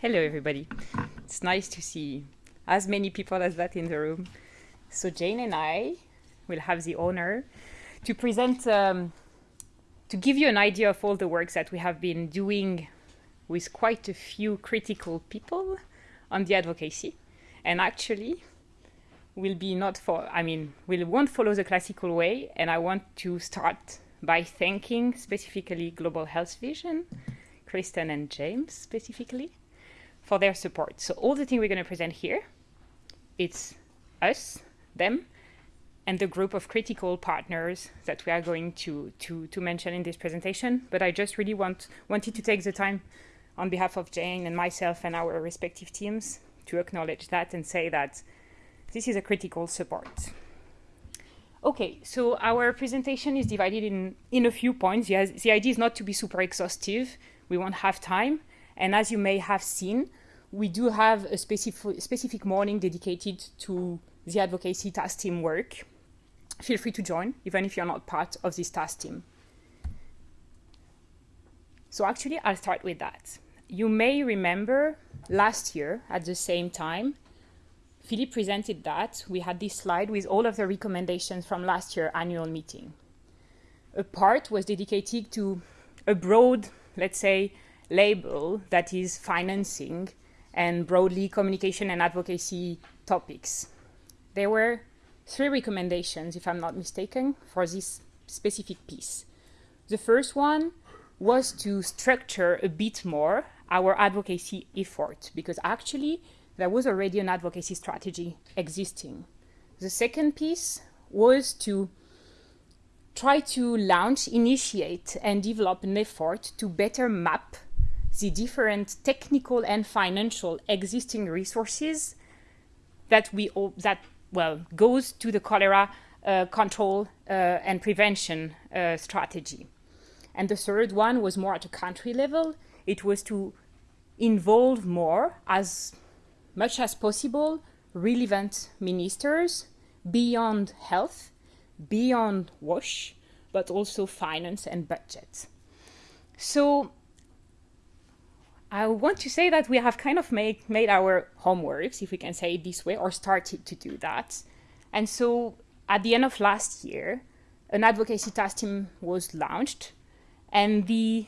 Hello, everybody. It's nice to see as many people as that in the room. So Jane and I will have the honor to present, um, to give you an idea of all the works that we have been doing with quite a few critical people on the advocacy. And actually, will be not for, I mean, we won't follow the classical way. And I want to start by thanking specifically Global Health Vision, Kristen and James specifically, for their support. So all the things we're going to present here, it's us, them, and the group of critical partners that we are going to, to, to mention in this presentation. But I just really want wanted to take the time on behalf of Jane and myself and our respective teams to acknowledge that and say that this is a critical support. Okay, so our presentation is divided in, in a few points. Yes, the idea is not to be super exhaustive. We won't have time. And as you may have seen, we do have a specific, specific morning dedicated to the advocacy task team work. Feel free to join, even if you're not part of this task team. So actually, I'll start with that. You may remember last year at the same time, Philippe presented that. We had this slide with all of the recommendations from last year annual meeting. A part was dedicated to a broad, let's say, label that is financing and broadly communication and advocacy topics. There were three recommendations, if I'm not mistaken, for this specific piece. The first one was to structure a bit more our advocacy effort, because actually there was already an advocacy strategy existing. The second piece was to try to launch, initiate, and develop an effort to better map the different technical and financial existing resources that we that well goes to the cholera uh, control uh, and prevention uh, strategy. And the third one was more at a country level. It was to involve more, as much as possible, relevant ministers beyond health, beyond WASH, but also finance and budget. So I want to say that we have kind of made, made our homeworks, if we can say it this way, or started to do that. And so at the end of last year, an advocacy task team was launched and the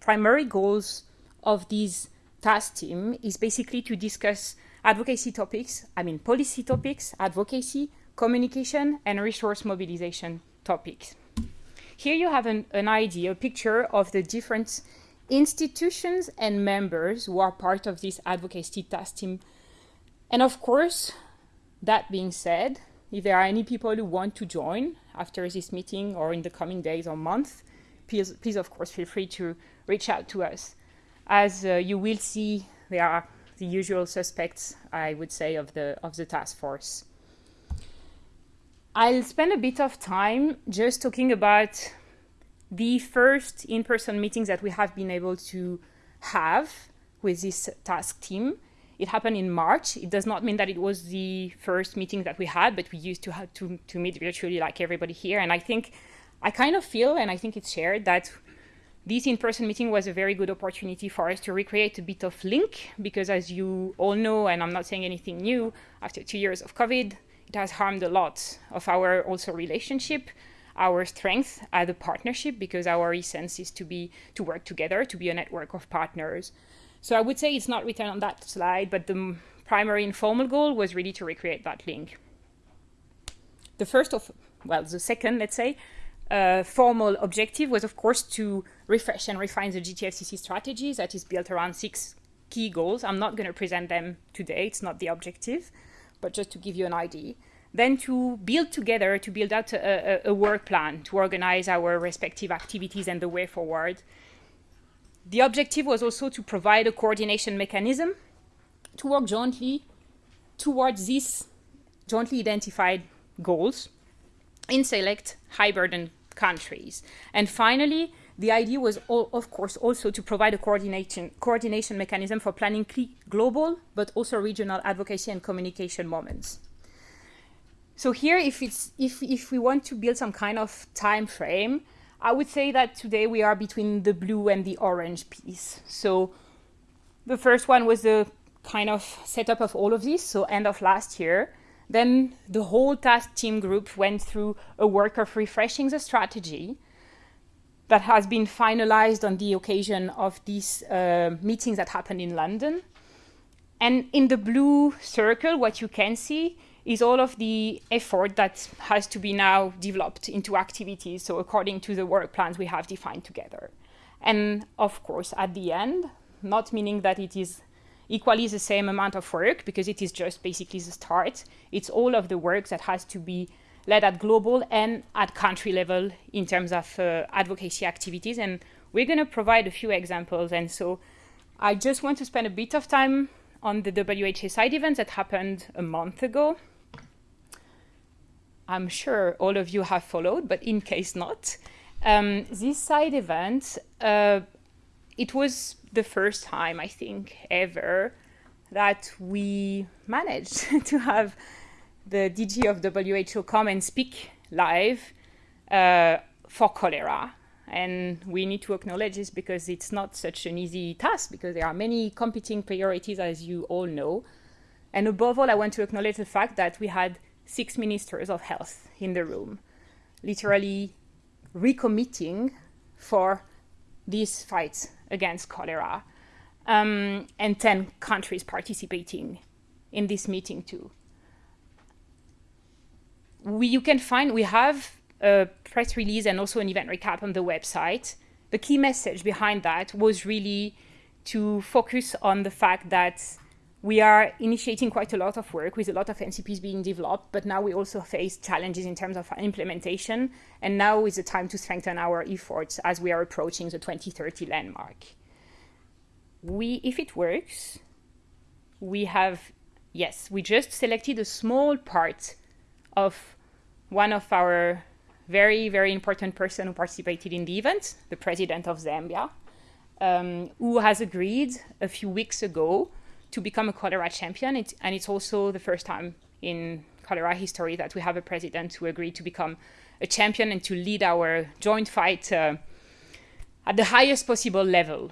primary goals of this task team is basically to discuss advocacy topics, I mean policy topics, advocacy, communication, and resource mobilization topics. Here you have an, an idea, a picture of the different institutions and members who are part of this advocacy task team. And of course, that being said, if there are any people who want to join after this meeting or in the coming days or months, please, please of course, feel free to reach out to us. As uh, you will see, there are the usual suspects, I would say, of the, of the task force. I'll spend a bit of time just talking about the first in-person meetings that we have been able to have with this task team. It happened in March. It does not mean that it was the first meeting that we had, but we used to have to, to meet virtually like everybody here. And I think I kind of feel, and I think it's shared, that this in-person meeting was a very good opportunity for us to recreate a bit of link because as you all know, and I'm not saying anything new, after two years of COVID, it has harmed a lot of our also relationship, our strength as a partnership because our essence is to be to work together, to be a network of partners. So I would say it's not written on that slide, but the primary informal goal was really to recreate that link. The first of, well, the second, let's say, uh, formal objective was, of course, to refresh and refine the GTFCC strategy that is built around six key goals. I'm not going to present them today. It's not the objective, but just to give you an idea. Then to build together, to build out a, a, a work plan, to organize our respective activities and the way forward. The objective was also to provide a coordination mechanism to work jointly towards these jointly identified goals in select high burden countries. And finally, the idea was, all, of course, also to provide a coordination, coordination mechanism for planning global, but also regional advocacy and communication moments. So here, if, it's, if, if we want to build some kind of time frame, I would say that today we are between the blue and the orange piece. So the first one was the kind of setup of all of this, so end of last year. Then the whole task team group went through a work of refreshing the strategy that has been finalized on the occasion of these uh, meetings that happened in London. And in the blue circle, what you can see is all of the effort that has to be now developed into activities, so according to the work plans we have defined together. And of course, at the end, not meaning that it is equally the same amount of work, because it is just basically the start, it's all of the work that has to be led at global and at country level in terms of uh, advocacy activities. And we're going to provide a few examples. And so I just want to spend a bit of time on the WHA side events that happened a month ago. I'm sure all of you have followed, but in case not, um, this side event, uh, it was the first time, I think, ever that we managed to have the DG of WHO come and speak live uh, for cholera and we need to acknowledge this because it's not such an easy task because there are many competing priorities, as you all know. And above all, I want to acknowledge the fact that we had six ministers of health in the room, literally recommitting for this fight against cholera, um, and 10 countries participating in this meeting too. We, you can find, we have a press release and also an event recap on the website. The key message behind that was really to focus on the fact that we are initiating quite a lot of work with a lot of NCPs being developed, but now we also face challenges in terms of implementation. And now is the time to strengthen our efforts as we are approaching the 2030 landmark. We, if it works, we have, yes, we just selected a small part of one of our very, very important person who participated in the event, the president of Zambia, um, who has agreed a few weeks ago to become a cholera champion. And it's also the first time in cholera history that we have a president who agreed to become a champion and to lead our joint fight uh, at the highest possible level.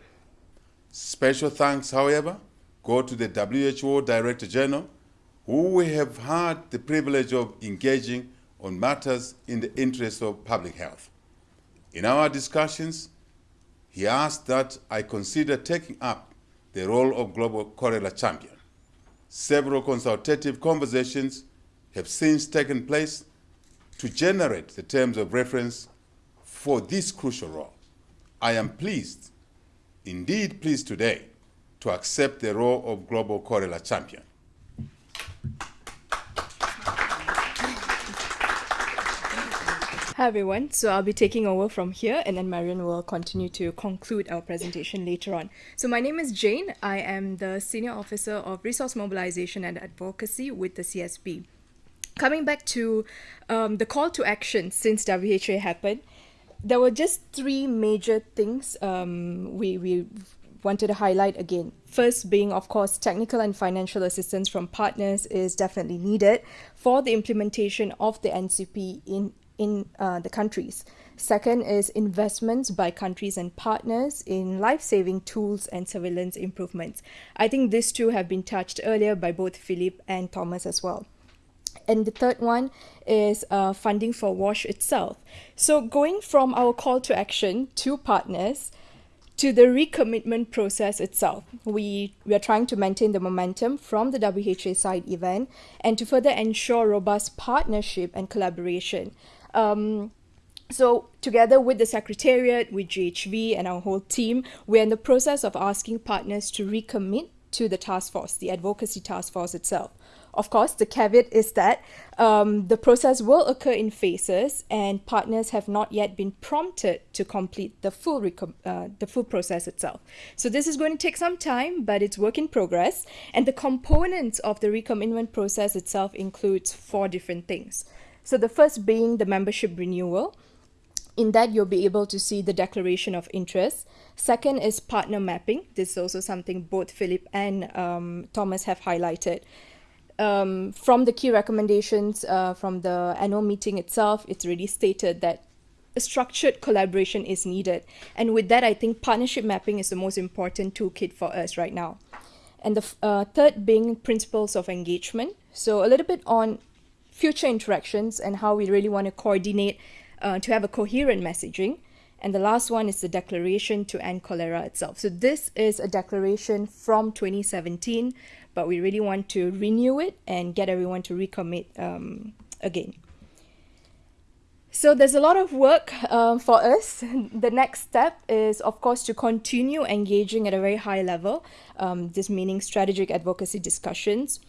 Special thanks, however, go to the WHO Director General, who we have had the privilege of engaging on matters in the interest of public health. In our discussions, he asked that I consider taking up the role of Global Cholera Champion. Several consultative conversations have since taken place to generate the terms of reference for this crucial role. I am pleased, indeed pleased today, to accept the role of Global Cholera Champion. Hi everyone, so I'll be taking over from here and then Marion will continue to conclude our presentation later on. So my name is Jane, I am the Senior Officer of Resource Mobilization and Advocacy with the CSP. Coming back to um, the call to action since WHA happened, there were just three major things um, we, we wanted to highlight again. First being, of course, technical and financial assistance from partners is definitely needed for the implementation of the NCP in in uh, the countries. Second is investments by countries and partners in life-saving tools and surveillance improvements. I think these two have been touched earlier by both Philip and Thomas as well. And the third one is uh, funding for WASH itself. So going from our call to action to partners, to the recommitment process itself. We, we are trying to maintain the momentum from the WHA side event and to further ensure robust partnership and collaboration. Um, so together with the Secretariat, with GHV and our whole team, we're in the process of asking partners to recommit to the task force, the advocacy task force itself. Of course, the caveat is that um, the process will occur in phases and partners have not yet been prompted to complete the full, uh, the full process itself. So this is going to take some time, but it's work in progress. And the components of the recommitment process itself includes four different things. So the first being the membership renewal. In that, you'll be able to see the declaration of interest. Second is partner mapping. This is also something both Philip and um, Thomas have highlighted. Um, from the key recommendations uh, from the annual meeting itself, it's really stated that a structured collaboration is needed. And with that, I think partnership mapping is the most important toolkit for us right now. and the uh, third being principles of engagement. So a little bit on future interactions and how we really want to coordinate uh, to have a coherent messaging. And the last one is the declaration to end cholera itself. So this is a declaration from 2017, but we really want to renew it and get everyone to recommit um, again. So there's a lot of work uh, for us. The next step is, of course, to continue engaging at a very high level, um, this meaning strategic advocacy discussions.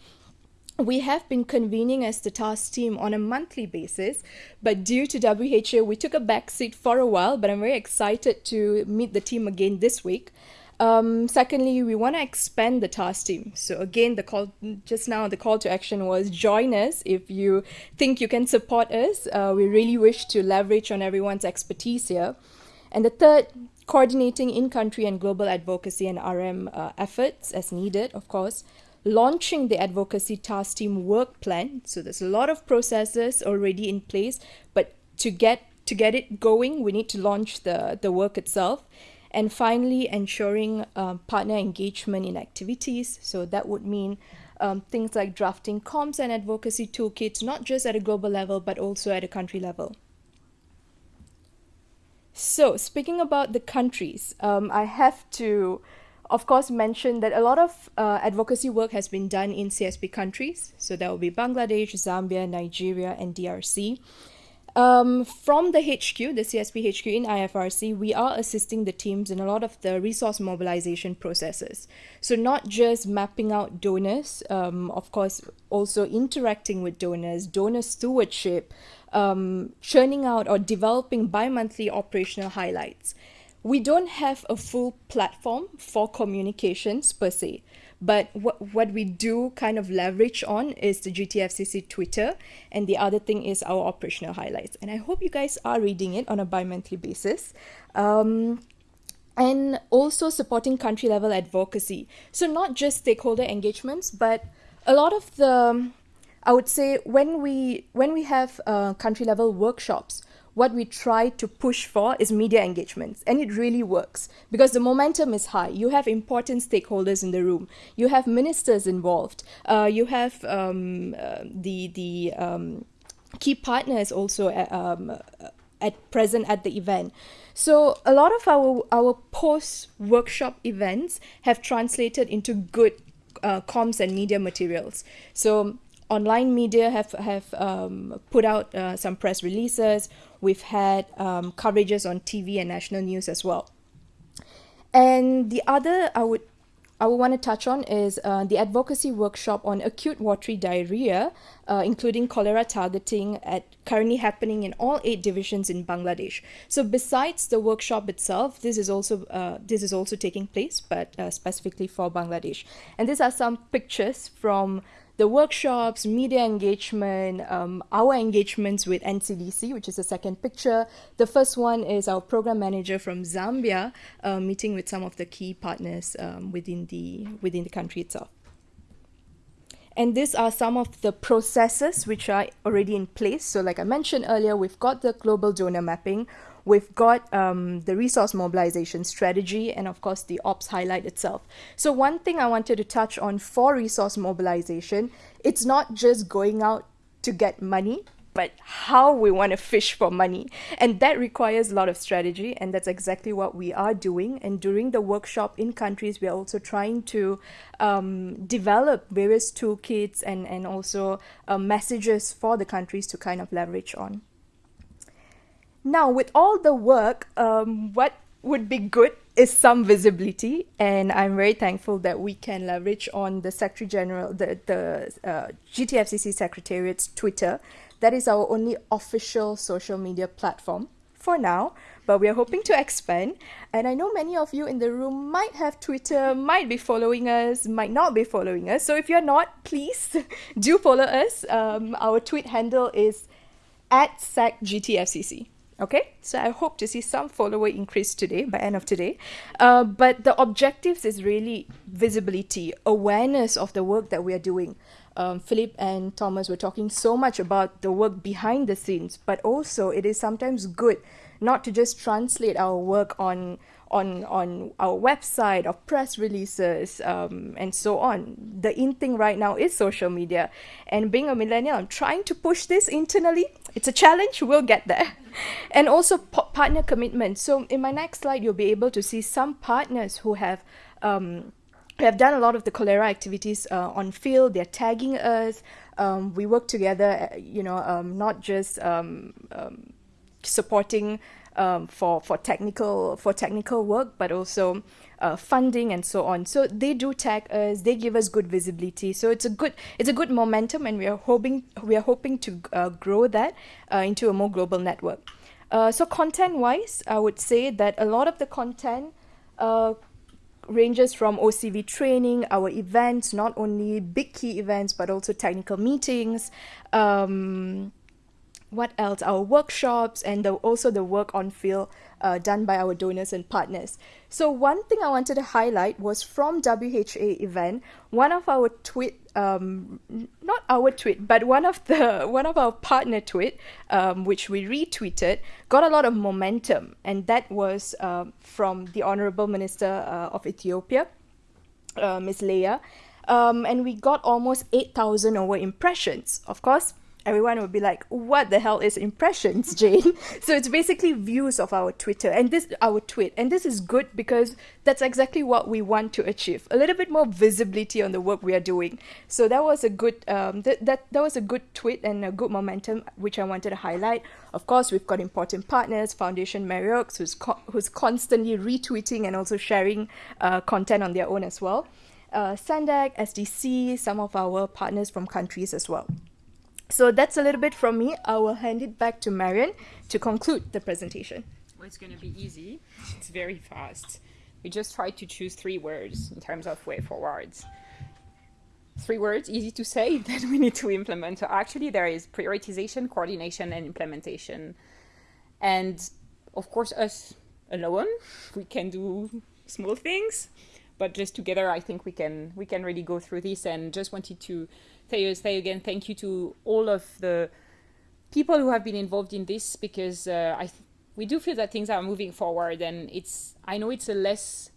We have been convening as the task team on a monthly basis, but due to WHO, we took a back seat for a while, but I'm very excited to meet the team again this week. Um, secondly, we want to expand the task team. So again, the call just now, the call to action was join us if you think you can support us. Uh, we really wish to leverage on everyone's expertise here. And the third, coordinating in-country and global advocacy and RM uh, efforts as needed, of course. Launching the advocacy task team work plan. So there's a lot of processes already in place, but to get to get it going, we need to launch the the work itself and finally, ensuring um, partner engagement in activities. So that would mean um, things like drafting comms and advocacy toolkits, not just at a global level, but also at a country level. So speaking about the countries, um, I have to, of course, mention that a lot of uh, advocacy work has been done in CSP countries. So that will be Bangladesh, Zambia, Nigeria, and DRC. Um, from the HQ, the CSP HQ in IFRC, we are assisting the teams in a lot of the resource mobilization processes. So not just mapping out donors, um, of course, also interacting with donors, donor stewardship, um, churning out or developing bi-monthly operational highlights. We don't have a full platform for communications per se. But what, what we do kind of leverage on is the GTFCC Twitter. And the other thing is our operational highlights. And I hope you guys are reading it on a bi-monthly basis. Um, and also supporting country level advocacy. So not just stakeholder engagements, but a lot of the, I would say when we, when we have uh, country level workshops, what we try to push for is media engagements and it really works. Because the momentum is high. You have important stakeholders in the room. You have ministers involved. Uh, you have um, uh, the the um, key partners also at, uh, um, at present at the event. So a lot of our our post workshop events have translated into good uh, comms and media materials. So online media have have um, put out uh, some press releases. We've had um, coverages on TV and national news as well. And the other I would I would want to touch on is uh, the advocacy workshop on acute watery diarrhea, uh, including cholera targeting, at currently happening in all eight divisions in Bangladesh. So besides the workshop itself, this is also uh, this is also taking place, but uh, specifically for Bangladesh. And these are some pictures from the workshops, media engagement, um, our engagements with NCDC, which is the second picture. The first one is our program manager from Zambia, uh, meeting with some of the key partners um, within the within the country itself. And these are some of the processes which are already in place. So like I mentioned earlier, we've got the global donor mapping, We've got um, the resource mobilization strategy and of course the ops highlight itself. So one thing I wanted to touch on for resource mobilization, it's not just going out to get money, but how we want to fish for money. And that requires a lot of strategy, and that's exactly what we are doing. And during the workshop in countries, we're also trying to um, develop various toolkits and, and also uh, messages for the countries to kind of leverage on. Now, with all the work, um, what would be good is some visibility, and I'm very thankful that we can leverage on the Secretary General, the the uh, GTFCC Secretariat's Twitter. That is our only official social media platform for now, but we are hoping to expand. And I know many of you in the room might have Twitter, might be following us, might not be following us. So if you're not, please do follow us. Um, our tweet handle is at SecGTFCC. Okay, so I hope to see some follower increase today by end of today. Uh, but the objectives is really visibility, awareness of the work that we are doing. Um, Philip and Thomas were talking so much about the work behind the scenes, but also it is sometimes good not to just translate our work on on on our website or press releases um, and so on. The in thing right now is social media, and being a millennial, I'm trying to push this internally. It's a challenge. We'll get there, and also partner commitment. So in my next slide, you'll be able to see some partners who have. Um, have done a lot of the cholera activities uh, on field. They're tagging us. Um, we work together, uh, you know, um, not just um, um supporting um, for for technical for technical work, but also uh, funding and so on. So they do tag us. They give us good visibility. So it's a good it's a good momentum, and we are hoping we are hoping to uh, grow that uh, into a more global network. Uh, so content wise, I would say that a lot of the content uh, ranges from OCV training, our events, not only big key events, but also technical meetings. Um, what else? Our workshops and the, also the work on field uh, done by our donors and partners. So one thing I wanted to highlight was from WHA event, one of our tweet, um, not our tweet, but one of the one of our partner tweet, um, which we retweeted, got a lot of momentum, and that was uh, from the Honorable Minister uh, of Ethiopia, uh, Ms. Lia. Um, and we got almost 8,000 over impressions. Of course, everyone would be like, "What the hell is impressions, Jane?" so it's basically views of our Twitter and this our tweet, and this is good because that's exactly what we want to achieve: a little bit more visibility on the work we are doing. So that was a good um, that that that was a good tweet and a good momentum which I wanted to highlight. Of course, we've got important partners, Foundation Mérieux, who's co- who's constantly retweeting and also sharing uh, content on their own as well. Uh, SANDAC, SDC, some of our partners from countries as well. So that's a little bit from me. I will hand it back to Marion to conclude the presentation. Well, it's going to be easy. It's very fast. We just try to choose three words in terms of way forwards. Three words, easy to say, that we need to implement. So actually, there is prioritization, coordination, and implementation. And of course, us alone, we can do small things, but just together, I think we can we can really go through this. And just wanted to say, again thank you to all of the people who have been involved in this because uh, I we do feel that things are moving forward and it's I know it's a less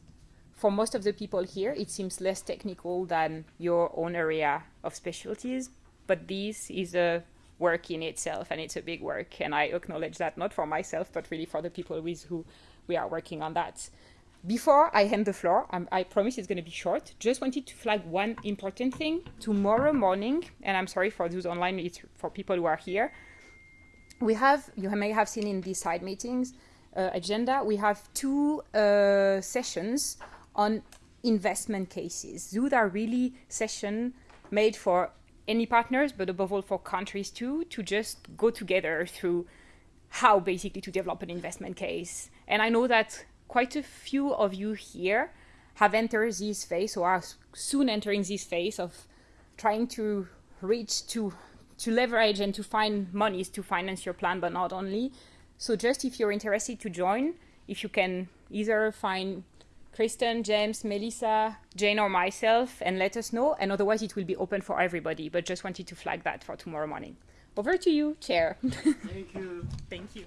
for most of the people here it seems less technical than your own area of specialties but this is a work in itself and it's a big work and I acknowledge that not for myself but really for the people with who we are working on that. Before I hand the floor, um, I promise it's going to be short. Just wanted to flag one important thing. Tomorrow morning, and I'm sorry for those online, it's for people who are here. We have, you may have seen in these side meetings uh, agenda, we have two uh, sessions on investment cases. Those are really session made for any partners, but above all for countries too, to just go together through how basically to develop an investment case. And I know that quite a few of you here have entered this phase or are soon entering this phase of trying to reach to to leverage and to find monies to finance your plan but not only. So just if you're interested to join if you can either find kristen james melissa jane or myself and let us know and otherwise it will be open for everybody but just wanted to flag that for tomorrow morning. Over to you chair. Thank you. Thank you